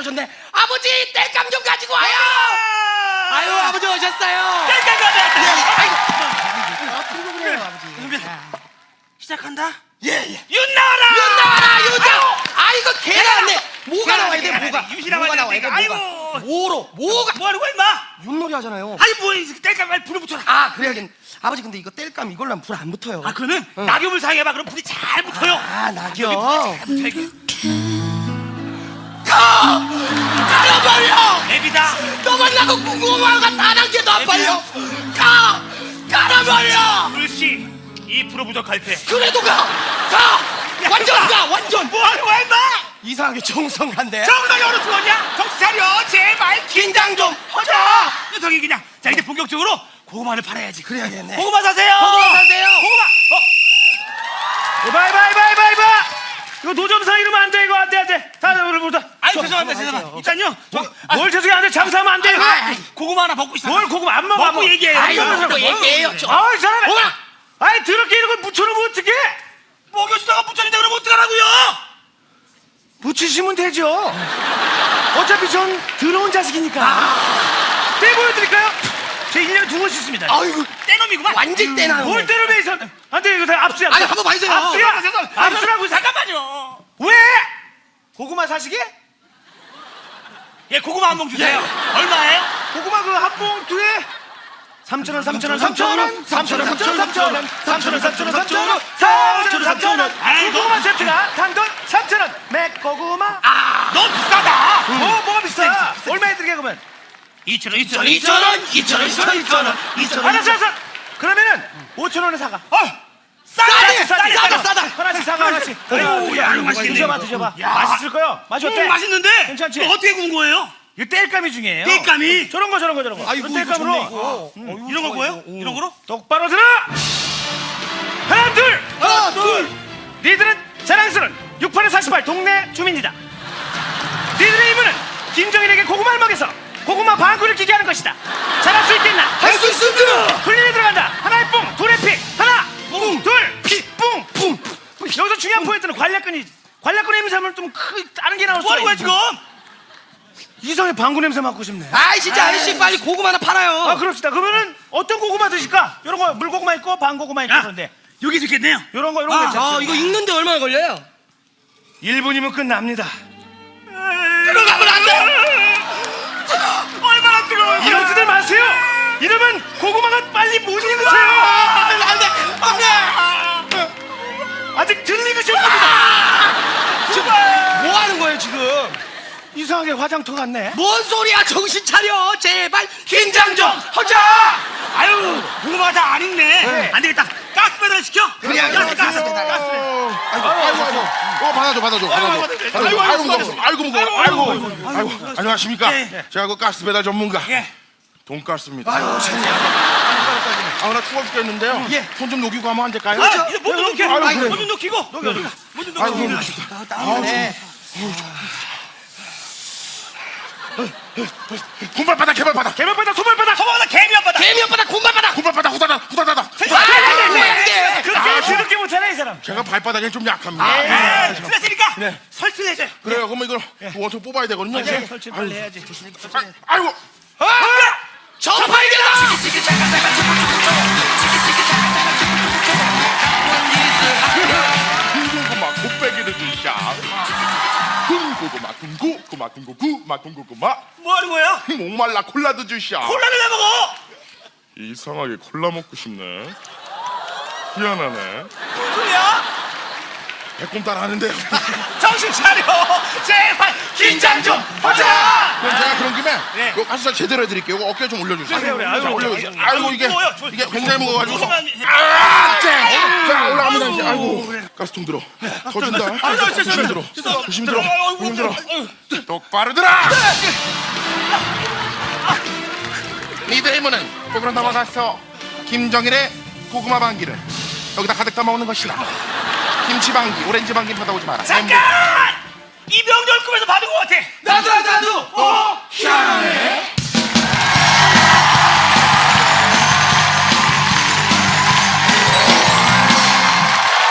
떨어졌네. 아버지 뗄감 좀 가지고 와요. 아유 아버지 오셨어요. 아이고 그래요 아버지. 시작한다. 예예. 윤 나와라. 윤 나와라 윤 나와. 아이고 개가 왔네. 뭐가 나와야 돼 뭐가. 왔네. 유시 나와야 뭐가 나와야 돼. 아이고. 뭐로 뭐가. 뭐 하는 거야 임마? 윷놀이 하잖아요. 아니 뭐이 뗄감 빨리 불을 붙여라. 아 그래야겠네. 아버지 근데 이거 뗄감 이걸로 하면 불 안 붙어요. 아 그러면 낙엽을 사용해봐. 그럼 불이 잘 붙어요. 아 낙엽. 되게 가! 깔아버려! 앱이다. 너 만나고 궁금한 거 다른 게더 빨려! 가! 깔아버려! 불씨 이 프로 부족할 때. 그래도 가! 가! 완전 가! 완전! 뭐 하는 거야 임마? 이상하게 정성한데? 정상이 어느 죽었냐? 정신 차려 제발 긴장 좀! 허자. 녀석이 그냥 자 이제 본격적으로 고구마를 팔아야지. 그래야겠네. 고구마 사세요. 고구마 사세요. 고구마. 어. 이봐 이봐 이거 노점상 이러면 안 돼 이거 안 돼 안 돼 다들 오늘 보자 아니 죄송합니다 죄송합니다. 일단요. 저, 아, 뭘 죄송해 안돼 장사하면 안돼 아이, 고구마 하나 먹고 시작. 뭘 고구마 안 먹어 안 먹고. 얘기해요. 또 뭐? 얘기해요. 저- 아이 사람! 아이 더럽게 이런 걸 묻혀놓으면 어떡해 먹여주다가 붙였는데 그럼 어떡하라고요? 묻히시면 되죠 어차피 전 더러운 자식이니까 떼 보여드릴까요? 제 1년에 두 번씩 씁니다 아이고, 떼놈이구만. 완전 떼나. 뭘 때려내 이 사람 안돼 이거 다 압수야 아니, 한번 봐주세요. 압수야 죄송합니다. 압수라고 잠깐만요. 왜? 고구마 사시게? 예 고구마 한 봉 주세요. 얼마예요? 고구마 그 한 봉투에 3,000원, 3,000원, 3,000원, 3,000원, 3,000원, 3,000원, 3,000원, 3,000원, 3,000원, 4,000원, 3,000원. 아이고. 고구마 세트가 단돈 3,000원. 맥고구마. 아, 너무 비싸다. 뭐 뭐가 비싸? 얼마에 드리게 그러면? 2천 원, 2천 원, 2천 원, 2천 원, 2천 원, 2천 원, 2천 원. 알았어, 알았어. 그러면은 5천 원에 사가. 어, 싸네, 싸게, 싸다. 싸다. 하나씩 사가 하나씩. 아이고, 야, 이거 맛있겠네, 드셔봐, 이거. 드셔봐. 야. 맛있을 거요. 맛이 어때? 음, 맛있는데. 괜찮지? 이거 어떻게 구운 거예요? 이거 땔감이 중요해요. 땔감이? 저런 거, 저런 거, 저런 거. 아이고, 이거 땔감으로 좋네, 이거. 이런 거 뭐예요? 이런 거로? 똑바로 들어. 하나, 둘. 하나, 둘. 니들은 자랑스러운 68에 48 동네 주민이다. 니들의 임무는 김정일에게 고구마를 먹여서 고구마 방구를 끼게 하는 것이다. 잘할 수 있겠나? 할 수 있습니다. 중요한 포인트는 관략근이 관략근 냄새 하면 좀 크, 다른 게 나올 뭐 거야 있어. 지금? 이성의 방구 냄새 맡고 싶네. 아이 진짜 아저씨 빨리 고구마 하나 팔아요. 아 그럽시다. 그러면은 어떤 고구마 드실까? 이런 거 물고구마 있고 방고구마 있고 야, 그런데 여기 좋겠네요. 이런 거 이런 거 아? 아, 이거 익는데 얼마나 걸려요? 1분이면 끝납니다. 들어가면 안 돼. 얼마나 뜨거워. 이러지들 마세요. 이러면 고구마가 화장터 같네. 뭔 소리야? 정신 차려. 제발 긴장 좀 하자. 아유, 고구마가 다안 익네. 네. 안 되겠다. 가스 배달 시켜. 그래, 가스, 가스, 그래. 가스 배달. 아이고, 아이고, 아이고. 어, 받아줘, 받아줘, 받아줘. 아이고, 아이고, 무거워. 아이고, 무거워. 아이고, 아이고. 안녕하십니까? 예. 제가 그 가스 배달 전문가. 예. 돈가스입니다. 아유. 아, 나 추워 죽겠는데요. 예. 손좀 녹이고 하면 안 될까요? 아, 이거 뭐좀 넣게. 아이고, 그래. 뭐좀 넣기고. 뭐좀 아이고, 넣고. 네. 군발바닥, 개발바닥. 개발바닥 소발바닥. 소방하다 개미 한 바다. 개미 오빠다 곰바바다. 군발바닥, 후다닥, 후다닥. 안돼. 그렇게 더럽게 못하네 이 사람. 제가 발바닥에 좀 약합니다. 아, 틀렸으니까 네. 설치를 해줘요. 그래요. 그럼 이걸 원통 뽑아야 되거든요. 네, 설치 빨리 해야지. 아, 아이고. 저 발견아. 군고, 구마, 군고, 구마, 군고구마. 뭐 하는 거예요? 목말라 콜라도 주샤. 콜라를 왜 먹어? 이상하게 콜라 먹고 싶네. 희한하네. 무슨 소리야? 배꼽 따라 하는데요. 정신 차려. 제발 긴장 좀 하자. 그럼 제가 그런 김에 네. 요 가스살 제대로 해드릴게요. 이거 어깨 좀 올려주세요. 그래, 그래. 아유, 자, 올려주세요. 아이고 이게 이게 굉장히 무거워가지고. 무거워가지고. 아, 자, 가스통 들어. 더 준다. 저, 저, 저, 조심 저, 들어. 조심 저, 들어. 조심 들어. 똑바로 들어. 니들 힘은 거꾸로 넘어가서 김정일의 고구마 방기를 여기다 가득 담아오는 것이다. 김치 방기, 오렌지 방기 받아오지 마라. 잠깐! 이병렬 꿈에서 받은 것 같아.